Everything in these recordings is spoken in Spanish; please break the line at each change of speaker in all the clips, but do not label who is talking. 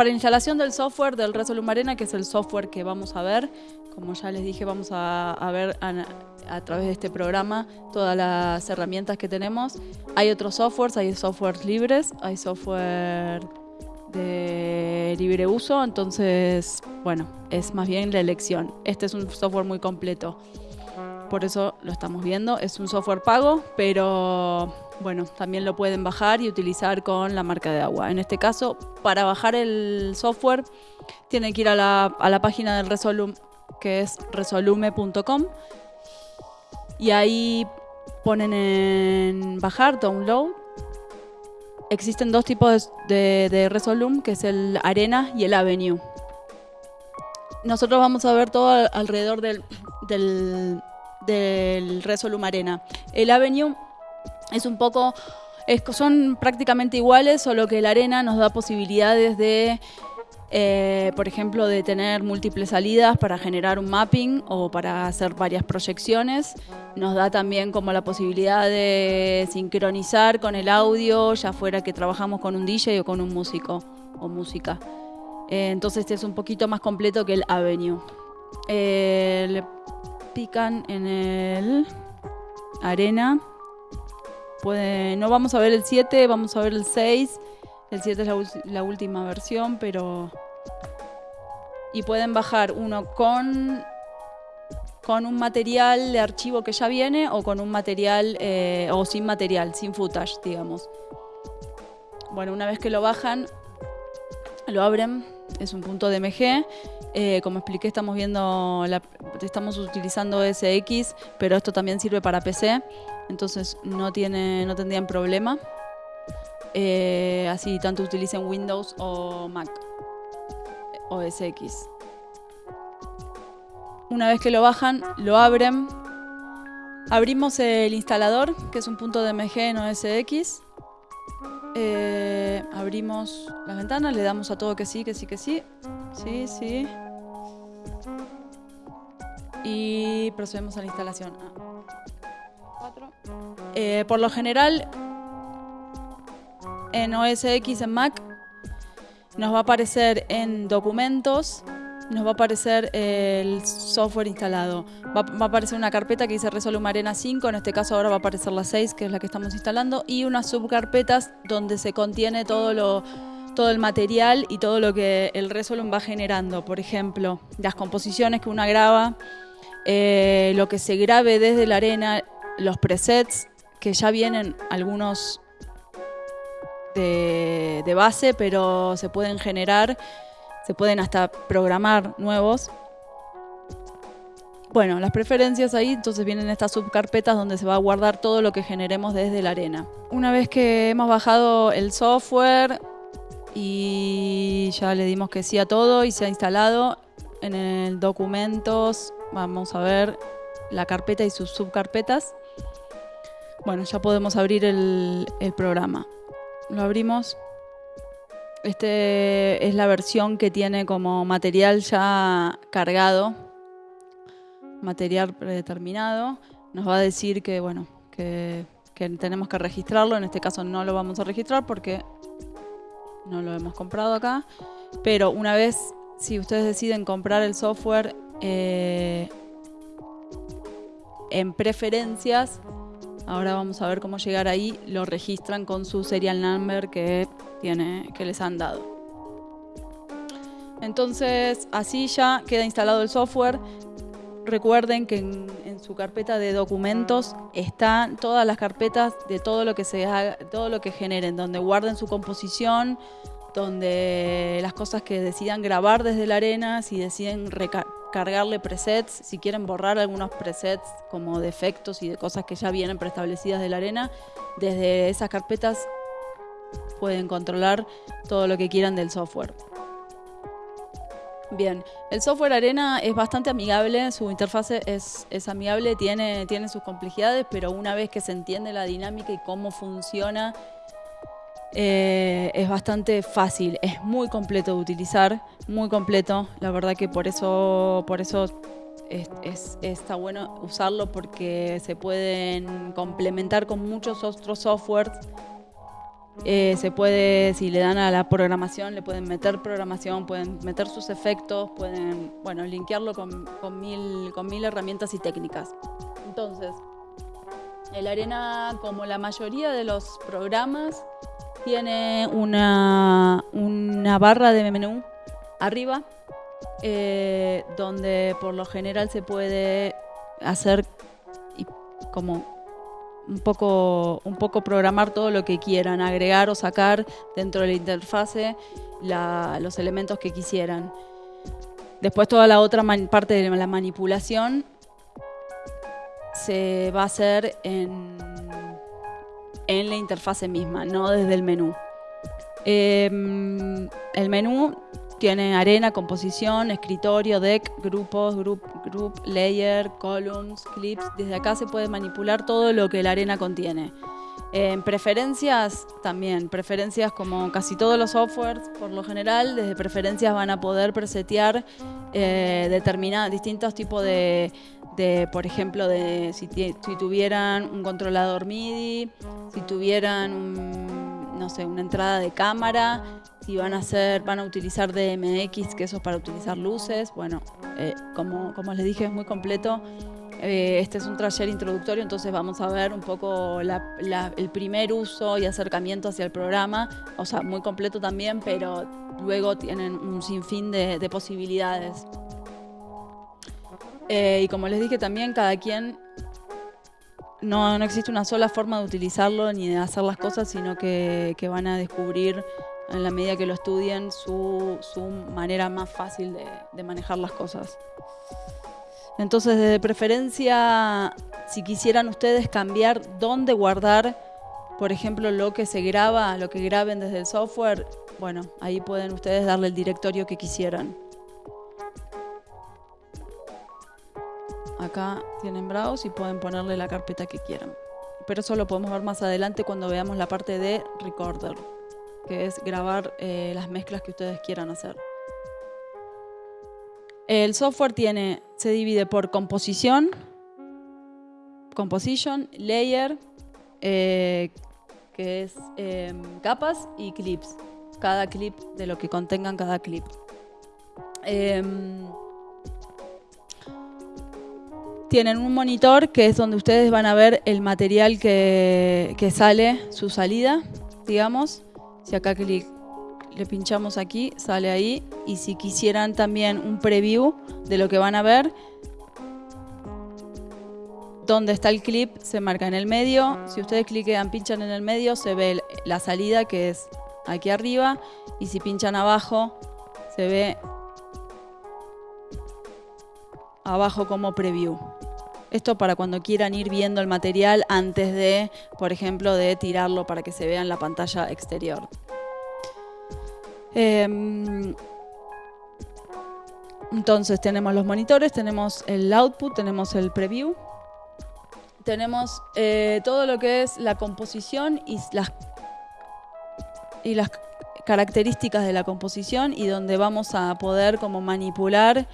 para la instalación del software del Resolum Arena, que es el software que vamos a ver, como ya les dije, vamos a, ver a, través de este programa todas las herramientas que tenemos. Hay otros softwares, hay softwares libres, hay software de libre uso, entonces, bueno, es más bien la elección. Este es un software muy completo, por eso lo estamos viendo. Es un software pago, pero bueno, también lo pueden bajar y utilizar con la marca de agua. En este caso, para bajar el software, tienen que ir a la, a la página del Resolum, que es resolume.com, y ahí ponen en bajar, download, existen dos tipos de, de, Resolum, que es el Arena y el Avenue. Nosotros vamos a ver todo alrededor del, del, del Resolum Arena. El Avenue es un poco... Es, son prácticamente iguales, solo que el Arena nos da posibilidades de eh, por ejemplo, de tener múltiples salidas para generar un mapping o para hacer varias proyecciones. Nos da también como la posibilidad de sincronizar con el audio, ya fuera que trabajamos con un DJ o con un músico o música. Eh, entonces este es un poquito más completo que el Avenue. Eh, le pican en el arena. No vamos a ver el 7, vamos a ver el 6 el 7 es la, la, última versión, pero... Y pueden bajar uno con, con un material de archivo que ya viene o con un material, eh, o sin material, sin footage, digamos. Bueno, una vez que lo bajan, lo abren, es un punto de MG. Eh, como expliqué, estamos viendo, la, estamos utilizando SX, pero esto también sirve para PC, entonces no, tiene, no tendrían problema. Eh, así tanto utilicen Windows o Mac o SX. Una vez que lo bajan, lo abren. Abrimos el instalador, que es un punto de MG en OSX. Eh, abrimos las ventanas, le damos a todo que sí, que sí, que sí. Sí, sí. Y procedemos a la instalación. Eh, por lo general, en OS X en Mac, nos va a aparecer en documentos, nos va a aparecer el software instalado. Va, va, a aparecer una carpeta que dice Resolum Arena 5, en este caso ahora va a aparecer la 6, que es la que estamos instalando, y unas subcarpetas donde se contiene todo, lo, todo el material y todo lo que el Resolum va generando. Por ejemplo, las composiciones que una graba, eh, lo que se grabe desde la arena, los presets, que ya vienen algunos de, base, pero se pueden generar, se pueden hasta programar nuevos. Bueno, las preferencias ahí, entonces vienen estas subcarpetas donde se va a guardar todo lo que generemos desde la arena. Una vez que hemos bajado el software y ya le dimos que sí a todo y se ha instalado, en el documentos vamos a ver la carpeta y sus subcarpetas. Bueno, ya podemos abrir el, el programa lo abrimos. Este es la versión que tiene como material ya cargado, material predeterminado. Nos va a decir que, bueno, que, tenemos que registrarlo. En este caso no lo vamos a registrar porque no lo hemos comprado acá. Pero una vez, si ustedes deciden comprar el software eh, en preferencias, Ahora vamos a ver cómo llegar ahí. Lo registran con su serial number que, tiene, que les han dado. Entonces, así ya queda instalado el software. Recuerden que en, su carpeta de documentos están todas las carpetas de todo lo que se haga, todo lo que generen, donde guarden su composición, donde las cosas que decidan grabar desde la arena, si deciden cargarle presets, si quieren borrar algunos presets como defectos y de cosas que ya vienen preestablecidas de la arena, desde esas carpetas pueden controlar todo lo que quieran del software. Bien, el software Arena es bastante amigable, su interfase es, es amigable, tiene, tiene sus complejidades, pero una vez que se entiende la dinámica y cómo funciona, eh, es bastante fácil, es muy completo de utilizar, muy completo. La verdad que por eso, por eso es, es, está bueno usarlo porque se pueden complementar con muchos otros softwares Eh, se puede, si le dan a la programación, le pueden meter programación, pueden meter sus efectos, pueden, bueno, linkearlo con, mil, con mil herramientas y técnicas. Entonces, el Arena, como la mayoría de los programas, tiene una, una barra de menú arriba, eh, donde por lo general se puede hacer como un poco, un poco programar todo lo que quieran, agregar o sacar dentro de la interfase los elementos que quisieran. Después toda la otra parte de la manipulación se va a hacer en, en la interfase misma, no desde el menú. Em, el menú tiene arena, composición, escritorio, deck, grupos, group, group, layer, columns, clips. Desde acá se puede manipular todo lo que la arena contiene. En preferencias también, preferencias como casi todos los softwares, por lo general, desde preferencias van a poder presetear eh, distintos tipos de, por ejemplo, de si, si, tuvieran un controlador MIDI, si tuvieran un, no sé, una entrada de cámara, si van a hacer, van a utilizar DMX, que eso es para utilizar luces, bueno, eh, como, como les dije, es muy completo. Eh, este es un taller introductorio, entonces vamos a ver un poco el primer uso y acercamiento hacia el programa, o sea, muy completo también, pero luego tienen un sinfín de, posibilidades. Eh, y como les dije también, cada quien no, no, existe una sola forma de utilizarlo ni de hacer las cosas, sino que, van a descubrir en la medida que lo estudien, su, manera más fácil de, manejar las cosas. Entonces, de preferencia, si quisieran ustedes cambiar dónde guardar, por ejemplo, lo que se graba, lo que graben desde el software, bueno, ahí pueden ustedes darle el directorio que quisieran. Acá tienen Browse y pueden ponerle la carpeta que quieran. Pero eso lo podemos ver más adelante cuando veamos la parte de Recorder que es grabar eh, las mezclas que ustedes quieran hacer. El software tiene, se divide por composición, composition, layer, eh, que es em, capas y clips. Cada clip de lo que contengan cada clip. Em, tienen un monitor que es donde ustedes van a ver el material que, que sale, su salida, digamos. Si acá clic, le pinchamos aquí, sale ahí. Y si quisieran también un preview de lo que van a ver, donde está el clip se marca en el medio. Si ustedes cliquean, pinchan en el medio, se ve la salida que es aquí arriba. Y si pinchan abajo, se ve abajo como preview. Esto para cuando quieran ir viendo el material antes de, por ejemplo, de tirarlo para que se vea en la pantalla exterior. Em, entonces tenemos los monitores, tenemos el output, tenemos el preview, tenemos eh, todo lo que es la composición y las, y las características de la composición y donde vamos a poder como manipular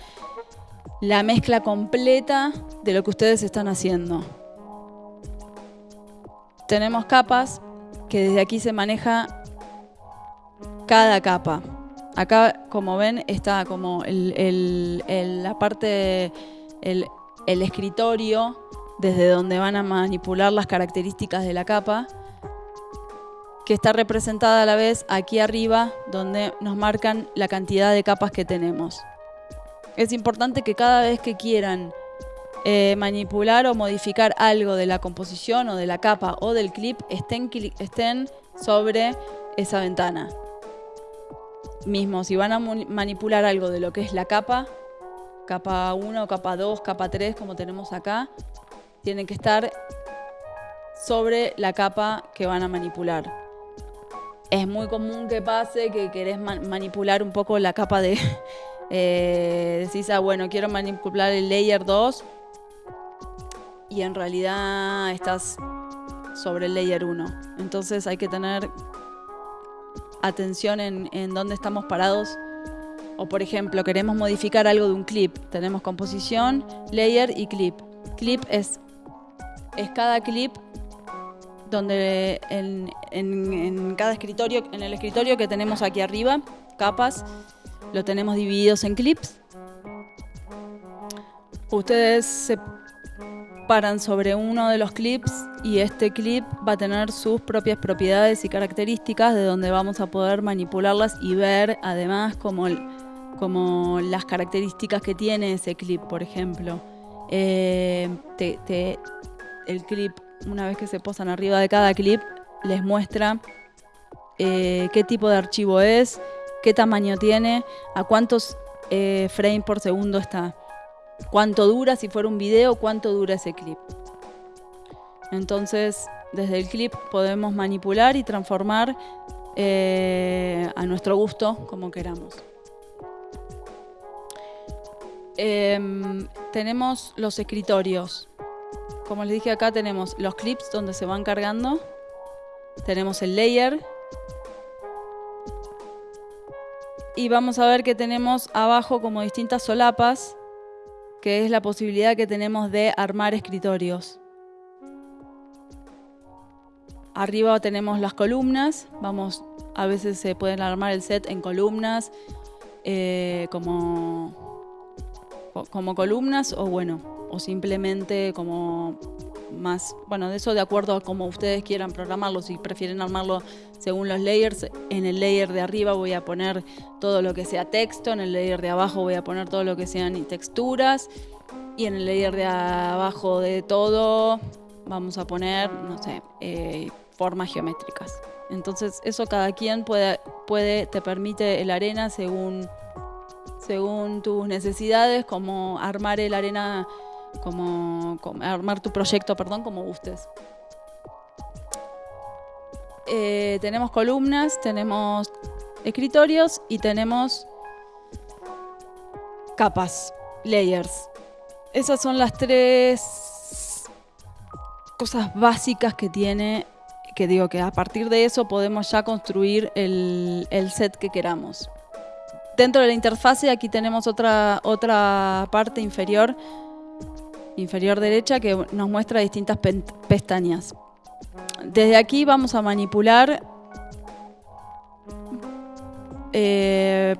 la mezcla completa de lo que ustedes están haciendo. Tenemos capas que desde aquí se maneja cada capa. Acá, como ven, está como la parte, el, escritorio, desde donde van a manipular las características de la capa, que está representada a la vez aquí arriba, donde nos marcan la cantidad de capas que tenemos. Es importante que cada vez que quieran eh, manipular o modificar algo de la composición o de la capa o del clip estén, estén sobre esa ventana. Mismo, si van a manipular algo de lo que es la capa, capa 1, capa 2, capa 3, como tenemos acá, tienen que estar sobre la capa que van a manipular. Es muy común que pase que querés manipular un poco la capa de, eh, decís, ah, bueno, quiero manipular el layer 2 y en realidad estás sobre el layer 1. Entonces hay que tener atención en, en dónde estamos parados. O por ejemplo, queremos modificar algo de un clip. Tenemos composición, layer y clip. Clip es, es cada clip donde en, en cada escritorio, en el escritorio que tenemos aquí arriba, capas, lo tenemos divididos en clips. Ustedes se paran sobre uno de los clips y este clip va a tener sus propias propiedades y características de donde vamos a poder manipularlas y ver además como, como las características que tiene ese clip, por ejemplo. Eh, el clip, una vez que se posan arriba de cada clip, les muestra eh, qué tipo de archivo es, qué tamaño tiene, a cuántos eh, frames por segundo está cuánto dura, si fuera un video, cuánto dura ese clip. Entonces, desde el clip podemos manipular y transformar eh, a nuestro gusto como queramos. Em, tenemos los escritorios. Como les dije acá tenemos los clips donde se van cargando. Tenemos el layer. Y vamos a ver que tenemos abajo como distintas solapas que es la posibilidad que tenemos de armar escritorios. Arriba tenemos las columnas, vamos, a veces se pueden armar el set en columnas, eh, como, como columnas o bueno, o simplemente como más, bueno, de eso de acuerdo a cómo ustedes quieran programarlo, si prefieren armarlo según los layers, en el layer de arriba voy a poner todo lo que sea texto, en el layer de abajo voy a poner todo lo que sean texturas y en el layer de abajo de todo vamos a poner, no sé, eh, formas geométricas. Entonces eso cada quien puede, puede te permite el arena según, según tus necesidades, como armar el arena como, armar tu proyecto, perdón, como gustes. Eh, tenemos columnas, tenemos escritorios y tenemos capas, layers. Esas son las tres cosas básicas que tiene, que digo que a partir de eso podemos ya construir el, el set que queramos. Dentro de la interfase aquí tenemos otra, otra parte inferior inferior derecha que nos muestra distintas pestañas. Desde aquí vamos a manipular eh,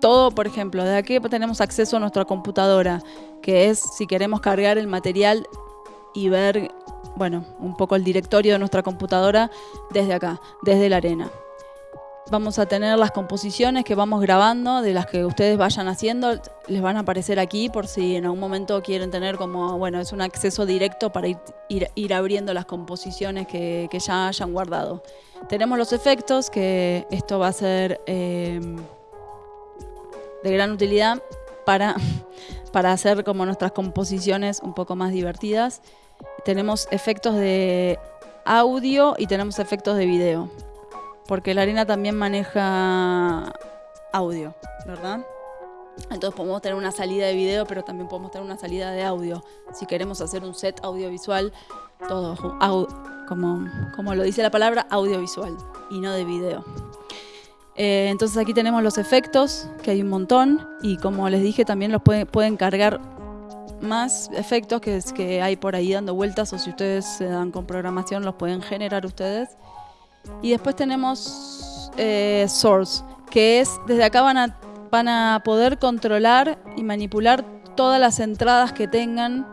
todo, por ejemplo, desde aquí tenemos acceso a nuestra computadora, que es si queremos cargar el material y ver, bueno, un poco el directorio de nuestra computadora desde acá, desde la arena vamos a tener las composiciones que vamos grabando, de las que ustedes vayan haciendo, les van a aparecer aquí por si en algún momento quieren tener como, bueno, es un acceso directo para ir, abriendo las composiciones que, ya hayan guardado. Tenemos los efectos, que esto va a ser em, de gran utilidad para, para hacer como nuestras composiciones un poco más divertidas. Tenemos efectos de audio y tenemos efectos de video porque la arena también maneja audio, ¿verdad? Entonces podemos tener una salida de video, pero también podemos tener una salida de audio. Si queremos hacer un set audiovisual, todo como, como lo dice la palabra, audiovisual y no de video. Eh, entonces aquí tenemos los efectos, que hay un montón, y como les dije, también los pueden, pueden cargar más efectos que, que hay por ahí dando vueltas, o si ustedes se dan con programación, los pueden generar ustedes. Y después tenemos eh, Source, que es, desde acá van a, van a poder controlar y manipular todas las entradas que tengan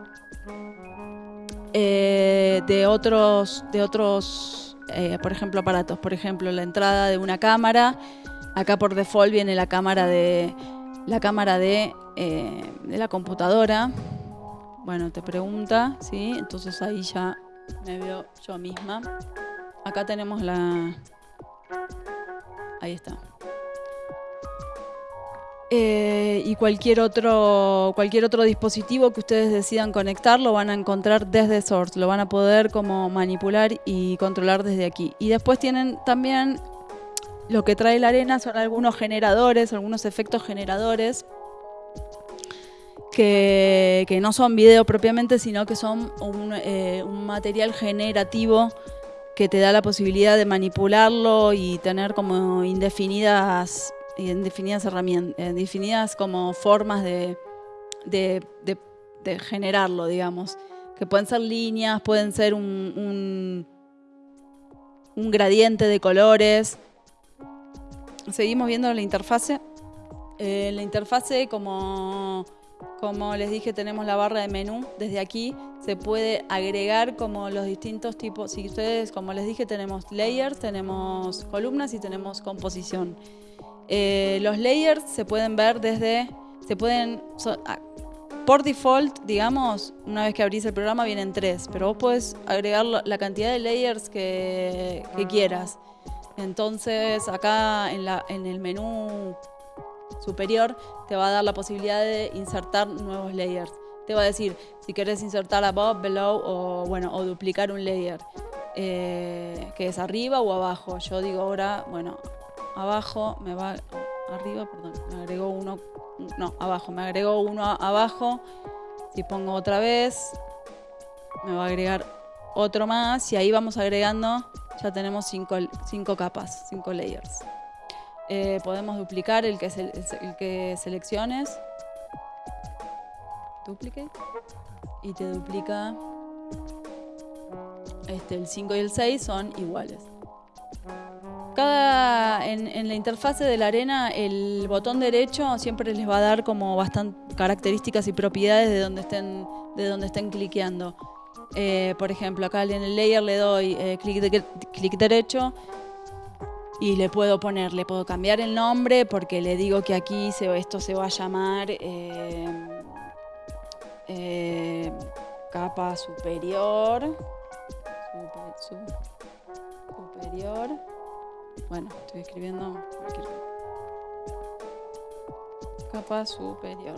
eh, de otros, de otros eh, por ejemplo, aparatos. Por ejemplo, la entrada de una cámara. Acá por default viene la cámara de la cámara de, de la computadora. Bueno, te pregunta, ¿sí? Entonces ahí ya me veo yo misma. Acá tenemos la... Ahí está. Eh, y cualquier otro, cualquier otro dispositivo que ustedes decidan conectar lo van a encontrar desde Source, lo van a poder como manipular y controlar desde aquí. Y después tienen también lo que trae la arena son algunos generadores, algunos efectos generadores que, no son video propiamente, sino que son un, eh, un material generativo que te da la posibilidad de manipularlo y tener como indefinidas, indefinidas herramientas, indefinidas como formas de, de, generarlo, digamos. Que pueden ser líneas, pueden ser un, un gradiente de colores. Seguimos viendo la interfase. Eh, la interfase, como, como les dije, tenemos la barra de menú. Desde aquí se puede agregar como los distintos tipos. Si ustedes, como les dije, tenemos layers, tenemos columnas y tenemos composición. Eh, los layers se pueden ver desde, se pueden, por default, digamos, una vez que abrís el programa vienen tres, pero vos puedes agregar la cantidad de layers que, quieras. Entonces acá en, la, en el menú superior te va a dar la posibilidad de insertar nuevos layers. Te va a decir si querés insertar above, below o bueno o duplicar un layer. Eh, que es arriba o abajo. Yo digo ahora, bueno, abajo, me va arriba, perdón, me agregó uno, no, abajo, me agregó uno abajo. Si pongo otra vez, me va a agregar otro más y ahí vamos agregando, ya tenemos cinco, cinco capas, cinco layers. Eh, podemos duplicar el que, el que selecciones. Duplicate. Y te duplica. Este, el 5 y el 6 son iguales. Cada, en, la interfase de la arena, el botón derecho siempre les va a dar como bastante características y propiedades de donde estén, de donde estén cliqueando. Eh, por ejemplo, acá en el layer le doy eh, clic, clic derecho y le puedo poner, le puedo cambiar el nombre porque le digo que aquí se, esto se va a llamar eh, capa superior. superior bueno, estoy escribiendo cualquier capa superior.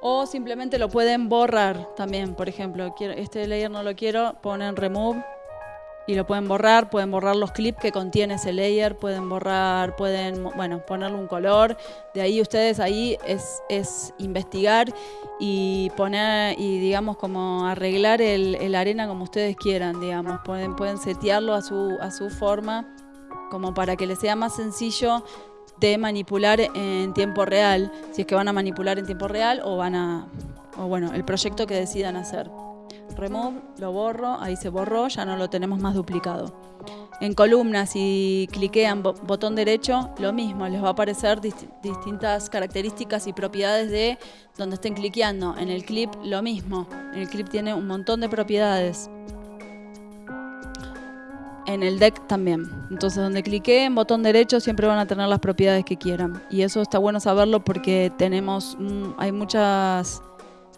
O simplemente lo pueden borrar también. Por ejemplo, este layer no lo quiero, ponen remove y lo pueden borrar, pueden borrar los clips que contiene ese layer, pueden borrar, pueden, bueno, ponerle un color. De ahí ustedes ahí es, es investigar y poner y digamos como arreglar el, arena como ustedes quieran, digamos. Pueden, pueden setearlo a su, a su forma como para que les sea más sencillo de manipular en tiempo real, si es que van a manipular en tiempo real o van a, o bueno, el proyecto que decidan hacer remove, lo borro, ahí se borró, ya no lo tenemos más duplicado. En columnas, si cliquean botón derecho, lo mismo, les va a aparecer distintas características y propiedades de donde estén cliqueando. En el clip, lo mismo. El clip tiene un montón de propiedades. En el deck también. Entonces, donde cliqueen botón derecho, siempre van a tener las propiedades que quieran. Y eso está bueno saberlo porque tenemos, hay muchas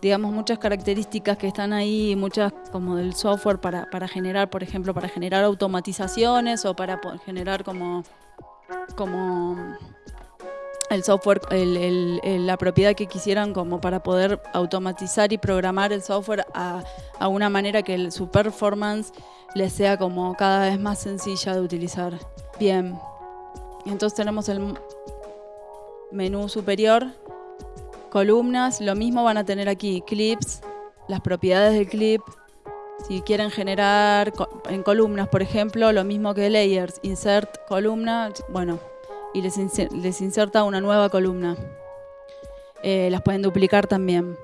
digamos, muchas características que están ahí, muchas como del software para, para generar, por ejemplo, para generar automatizaciones o para generar como, como el software, el, la propiedad que quisieran como para poder automatizar y programar el software a, a una manera que su performance les sea como cada vez más sencilla de utilizar. Bien, entonces tenemos el menú superior columnas, lo mismo van a tener aquí, clips, las propiedades del clip. Si quieren generar en columnas, por ejemplo, lo mismo que layers, insert columna, bueno, y les, inserta una nueva columna. Eh, las pueden duplicar también.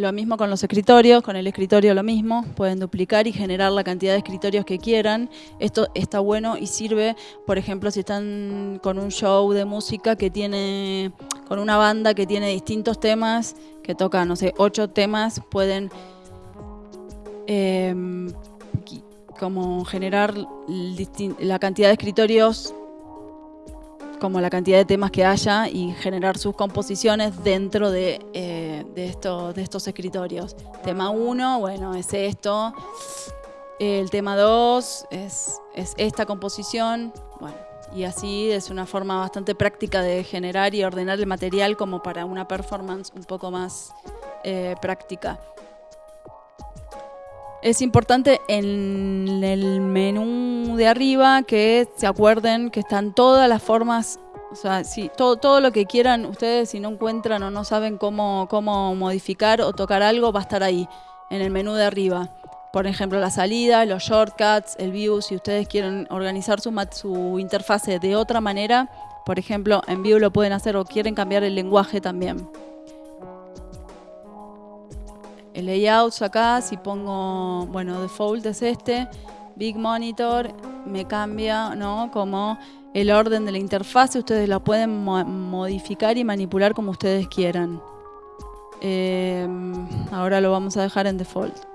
Lo mismo con los escritorios, con el escritorio lo mismo, pueden duplicar y generar la cantidad de escritorios que quieran. Esto está bueno y sirve, por ejemplo, si están con un show de música que tiene, con una banda que tiene distintos temas, que toca, no sé, ocho temas, pueden em, como generar la cantidad de escritorios como la cantidad de temas que haya y generar sus composiciones dentro de, eh, de, de estos escritorios. Tema 1, bueno, es esto. El tema 2 es, es esta composición. Bueno, y así es una forma bastante práctica de generar y ordenar el material como para una performance un poco más eh, práctica. Es importante en el menú de arriba que se acuerden que están todas las formas, o sea, si, todo, todo lo que quieran ustedes, si no encuentran o no saben cómo, cómo modificar o tocar algo, va a estar ahí, en el menú de arriba. Por ejemplo, la salida, los shortcuts, el view, si ustedes quieren organizar su, su interfase de otra manera, por ejemplo, en view lo pueden hacer o quieren cambiar el lenguaje también. el layout acá, si pongo, bueno, default es este, Big Monitor, me cambia, ¿no? Como el orden de la interfaz, ustedes la pueden modificar y manipular como ustedes quieran. Em, ahora lo vamos a dejar en default.